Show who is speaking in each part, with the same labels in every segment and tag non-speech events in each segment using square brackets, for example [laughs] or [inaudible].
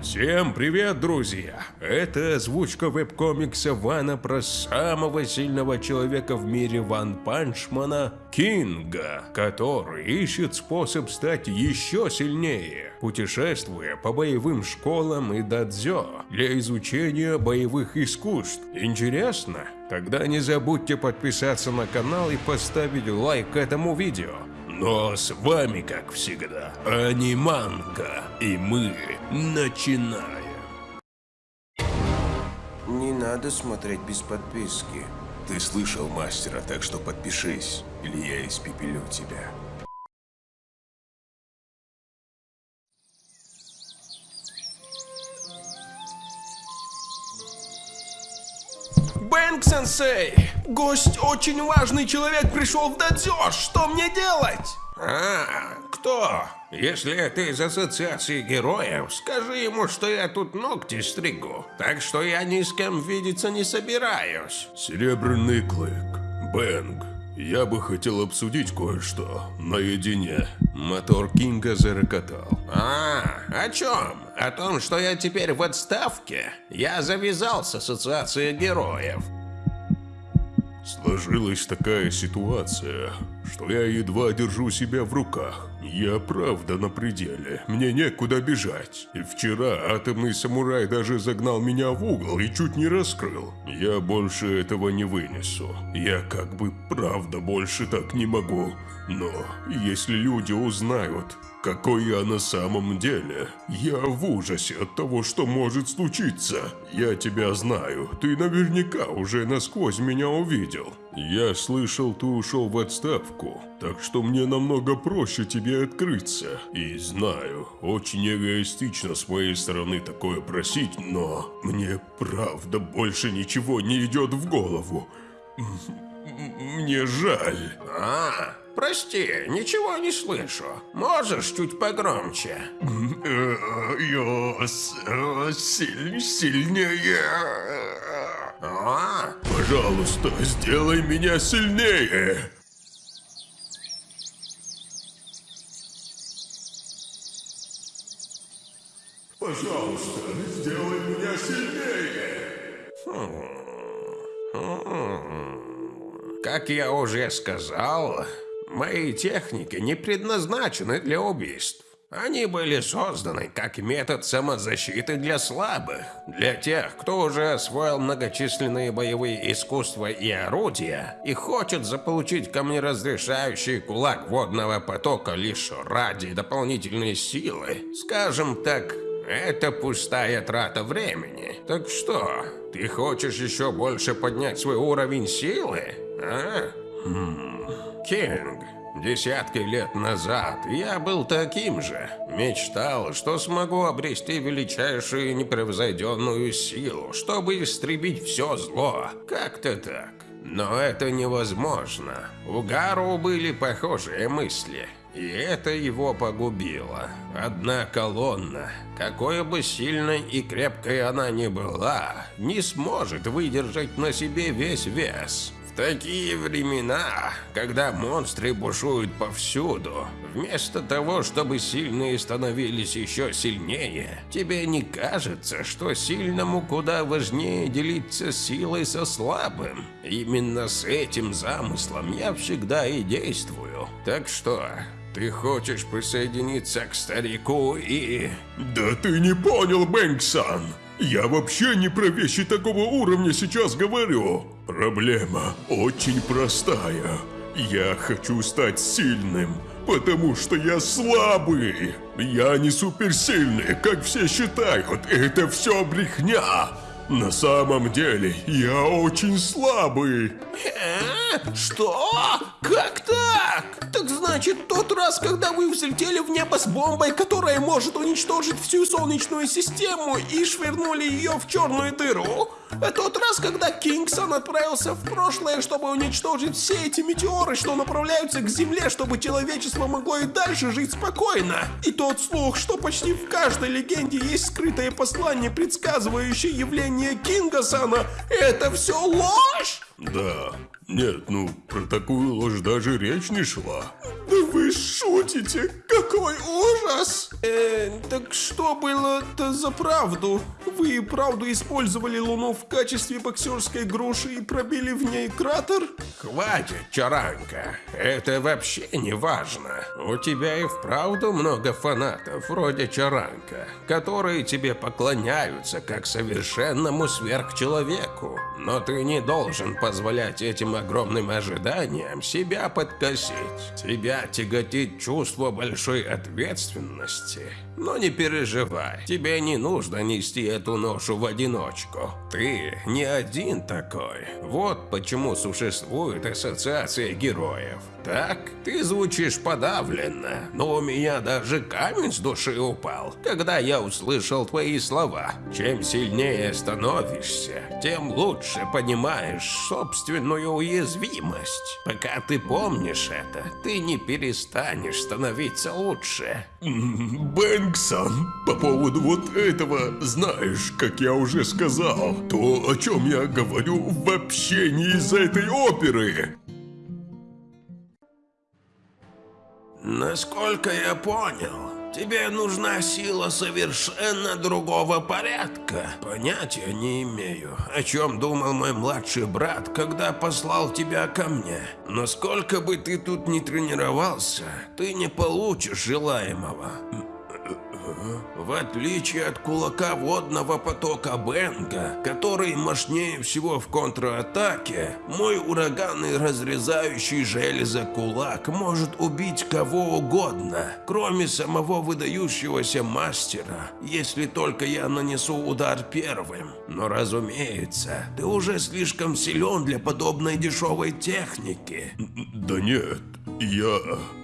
Speaker 1: Всем привет, друзья! Это озвучка веб-комикса Вана про самого сильного человека в мире Ван Панчмана Кинга, который ищет способ стать еще сильнее, путешествуя по боевым школам и дадзё для изучения боевых искусств. Интересно? Тогда не забудьте подписаться на канал и поставить лайк этому видео. Но с вами, как всегда, Аниманка, и мы начинаем.
Speaker 2: Не надо смотреть без подписки.
Speaker 3: Ты слышал мастера, так что подпишись, или я испепелю тебя.
Speaker 4: Бэнк-сенсей! Гость очень важный человек пришел в дадзё! Что мне делать?
Speaker 5: А, кто? Если это из ассоциации героев, скажи ему, что я тут ногти стригу. Так что я ни с кем видеться не собираюсь.
Speaker 1: Серебряный клык, Бэнг, я бы хотел обсудить кое-что наедине. Мотор Кинга зарокотал.
Speaker 5: А, о чем? О том, что я теперь в отставке? Я завязал с ассоциацией героев.
Speaker 1: Сложилась такая ситуация, что я едва держу себя в руках. Я правда на пределе, мне некуда бежать. Вчера атомный самурай даже загнал меня в угол и чуть не раскрыл. Я больше этого не вынесу. Я как бы правда больше так не могу. Но если люди узнают, какой я на самом деле. Я в ужасе от того, что может случиться. Я тебя знаю, ты наверняка уже насквозь меня увидел. Я слышал, ты ушел в отставку, так что мне намного проще тебе открыться. И знаю, очень эгоистично с моей стороны такое просить, но мне правда больше ничего не идет в голову. Мне жаль.
Speaker 5: А, прости, ничего не слышу. Можешь чуть погромче?
Speaker 1: Я силь, сильнее.
Speaker 5: А,
Speaker 1: Пожалуйста, сделай меня сильнее. Пожалуйста, сделай меня сильнее.
Speaker 5: как я уже сказал, мои техники не предназначены для убийств. Они были созданы как метод самозащиты для слабых, для тех, кто уже освоил многочисленные боевые искусства и орудия и хочет заполучить камнеразрешающий кулак водного потока лишь ради дополнительной силы. Скажем так, это пустая трата времени. Так что, ты хочешь еще больше поднять свой уровень силы? А? Хм. Кинг, десятки лет назад я был таким же. Мечтал, что смогу обрести величайшую непревзойденную силу, чтобы истребить все зло. Как-то так. Но это невозможно. У Гару были похожие мысли. И это его погубило. Одна колонна, какой бы сильной и крепкой она ни была, не сможет выдержать на себе весь вес. Такие времена, когда монстры бушуют повсюду, вместо того, чтобы сильные становились еще сильнее, тебе не кажется, что сильному куда важнее делиться силой со слабым? Именно с этим замыслом я всегда и действую. Так что, ты хочешь присоединиться к старику и...
Speaker 1: Да ты не понял, Бэнксан! Я вообще не про вещи такого уровня сейчас говорю. Проблема очень простая. Я хочу стать сильным, потому что я слабый. Я не суперсильный, как все считают. Это все брехня. На самом деле, я очень слабый.
Speaker 4: Э? Что? Как так? Так значит, тот раз, когда вы взлетели в небо с бомбой, которая может уничтожить всю Солнечную систему и швырнули ее в черную дыру? А тот раз, когда Кингсон отправился в прошлое, чтобы уничтожить все эти метеоры, что направляются к Земле, чтобы человечество могло и дальше жить спокойно. И тот слух, что почти в каждой легенде есть скрытое послание, предсказывающее явление Кингасона, это все ложь?
Speaker 1: Да. Нет, ну, про такую ложь даже речь не шла.
Speaker 4: Да вы шутите? Какой ужас! Э, так что было-то за правду? Вы и правду использовали Луну в качестве боксерской груши и пробили в ней кратер?
Speaker 5: Хватит, Чаранка. Это вообще не важно. У тебя и вправду много фанатов, вроде Чаранка, которые тебе поклоняются как совершенному сверхчеловеку. Но ты не должен позволять этим огромным ожиданиям себя подкосить. Тебя тяготит чувство большой ответственности. Но не переживай, тебе не нужно нести эту ношу в одиночку. Ты не один такой. Вот почему существует ассоциация героев. Так, ты звучишь подавленно, но у меня даже камень с души упал, когда я услышал твои слова. Чем сильнее становишься, тем лучше понимаешь собственную уязвимость. Пока ты помнишь это, ты не перестанешь становиться лучше.
Speaker 1: Бэнксон, по поводу вот этого, знаешь, как я уже сказал, то, о чем я говорю, вообще не из-за этой оперы.
Speaker 5: Насколько я понял, тебе нужна сила совершенно другого порядка. Понятия не имею, о чем думал мой младший брат, когда послал тебя ко мне. Но сколько бы ты тут ни тренировался, ты не получишь желаемого. В отличие от кулака водного потока Бенга, который мощнее всего в контратаке, мой ураганный разрезающий железо кулак может убить кого угодно, кроме самого выдающегося мастера, если только я нанесу удар первым. Но разумеется, ты уже слишком силен для подобной дешевой техники.
Speaker 1: Да нет, я...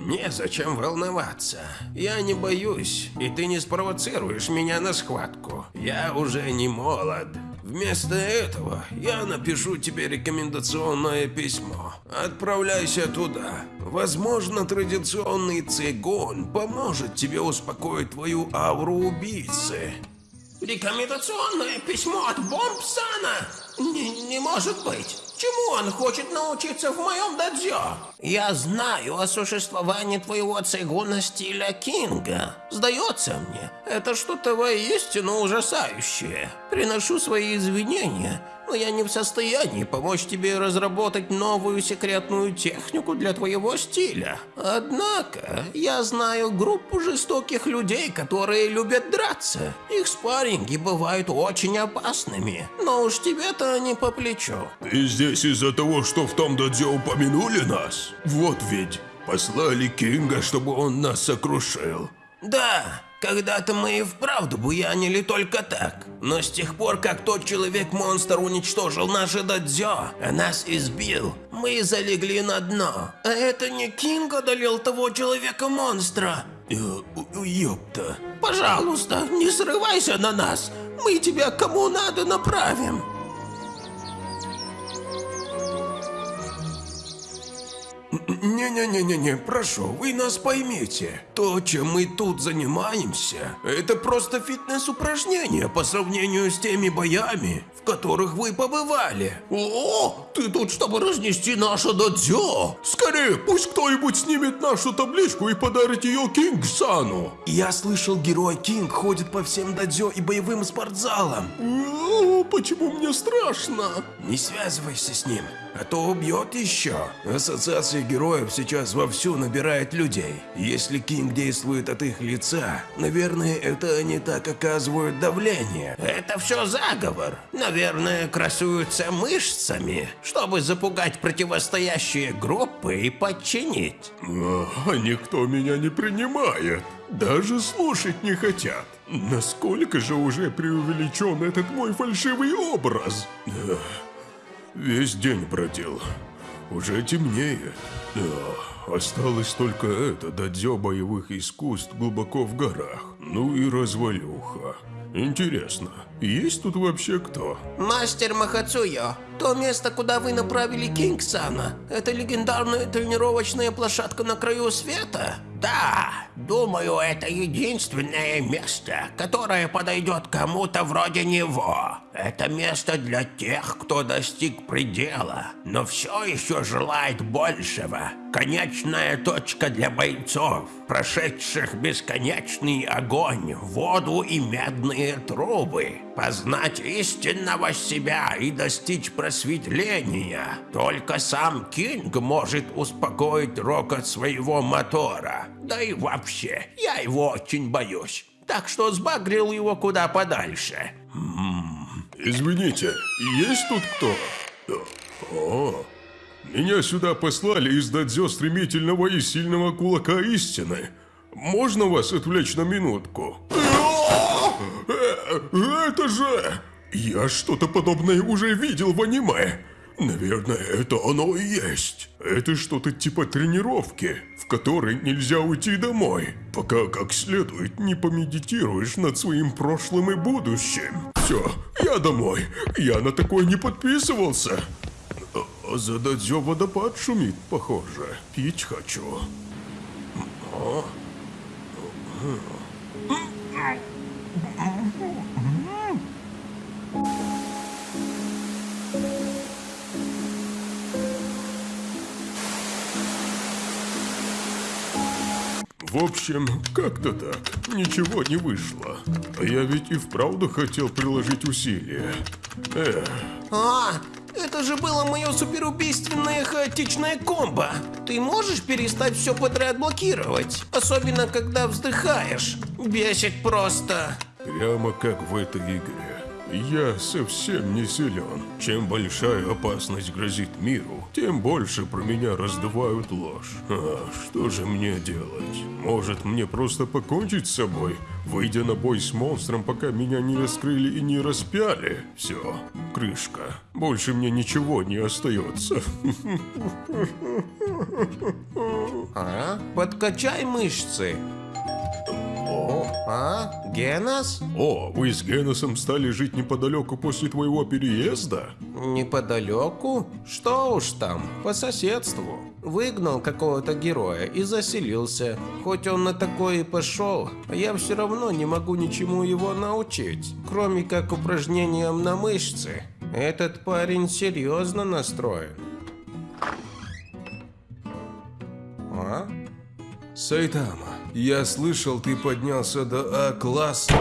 Speaker 5: Незачем волноваться. Я не боюсь, и ты не спровоцируешь меня на схватку. Я уже не молод. Вместо этого я напишу тебе рекомендационное письмо. Отправляйся туда. Возможно, традиционный цигун поможет тебе успокоить твою ауру убийцы. Рекомендационное письмо от Бомбсана? Не, не может быть. Чему он хочет научиться в моем дадзё? Я знаю о существовании твоего цигуна стиля Кинга. Сдается мне, это что-то воистину ужасающее. Приношу свои извинения, но я не в состоянии помочь тебе разработать новую секретную технику для твоего стиля. Однако, я знаю группу жестоких людей, которые любят драться. Их спарринги бывают очень опасными, но уж тебе-то не по плечу.
Speaker 1: Ты здесь из-за того, что в том дадзе упомянули нас? Вот ведь, послали Кинга, чтобы он нас сокрушил.
Speaker 5: Да, когда-то мы и вправду буянили только так. Но с тех пор, как тот человек-монстр уничтожил наше дадзё, нас избил, мы залегли на дно. А это не Кинг одолел того человека-монстра.
Speaker 1: Э, ёпта.
Speaker 5: Пожалуйста, не срывайся на нас. Мы тебя кому надо направим. Не-не-не-не-не, прошу, вы нас поймите. То, чем мы тут занимаемся, это просто фитнес-упражнение по сравнению с теми боями, в которых вы побывали. О, ты тут, чтобы разнести наше дадзё.
Speaker 1: Скорее, пусть кто-нибудь снимет нашу табличку и подарит ее Кинг-сану.
Speaker 5: Я слышал, герой Кинг ходит по всем дадзё и боевым спортзалам.
Speaker 4: О, почему мне страшно?
Speaker 5: Не связывайся с ним, а то убьет еще. Ассоциация героев сейчас вовсю набирает людей. Если Кинг действует от их лица, наверное, это они так оказывают давление. Это все заговор. Наверное, красуются мышцами, чтобы запугать противостоящие группы и подчинить.
Speaker 1: А никто меня не принимает. Даже слушать не хотят. Насколько же уже преувеличен этот мой фальшивый образ? Весь день бродил. Уже темнеет. Эх, Осталось только это, дадзё боевых искусств глубоко в горах. Ну и развалюха. Интересно, есть тут вообще кто?
Speaker 4: Мастер Махацуё, то место, куда вы направили Кингсана, это легендарная тренировочная площадка на краю света? Да, думаю, это единственное место, которое подойдет кому-то вроде него. Это место для тех, кто достиг предела, но все еще желает большего. Конечная точка для бойцов, прошедших бесконечный огонь, воду и медные трубы. Познать истинного себя и достичь просветления. Только сам Кинг может успокоить рокот своего мотора. Да и вообще, я его очень боюсь. Так что сбагрил его куда подальше.
Speaker 1: Извините, есть тут кто? О, меня сюда послали из дадзё стремительного и сильного кулака истины. Можно вас отвлечь на минутку? Это же... Я что-то подобное уже видел в аниме. Наверное, это оно и есть. Это что-то типа тренировки, в которой нельзя уйти домой, пока как следует не помедитируешь над своим прошлым и будущим. Все, я домой. Я на такое не подписывался. А За дадзё водопад шумит, похоже. Пить хочу. В общем, как-то так. Ничего не вышло. Я ведь и вправду хотел приложить усилия. Эх,
Speaker 4: А, это же было мое суперубийственное хаотичное комбо. Ты можешь перестать все подряд блокировать? Особенно, когда вздыхаешь. Бесит просто.
Speaker 1: прямо как в этой игре. Я совсем не силен. Чем большая опасность грозит миру, тем больше про меня раздувают ложь. А что же мне делать? Может, мне просто покончить с собой, выйдя на бой с монстром, пока меня не раскрыли и не распяли? Все, крышка. Больше мне ничего не остается. [laughs]
Speaker 4: А? Подкачай мышцы. А? Генос?
Speaker 1: О, вы с Геносом стали жить неподалеку после твоего переезда?
Speaker 4: Неподалеку? Что уж там, по соседству. Выгнал какого-то героя и заселился. Хоть он на такое и пошел, я все равно не могу ничему его научить, кроме как упражнениям на мышцы. Этот парень серьезно настроен. А?
Speaker 6: Сайтама, я слышал, ты поднялся до А-класса.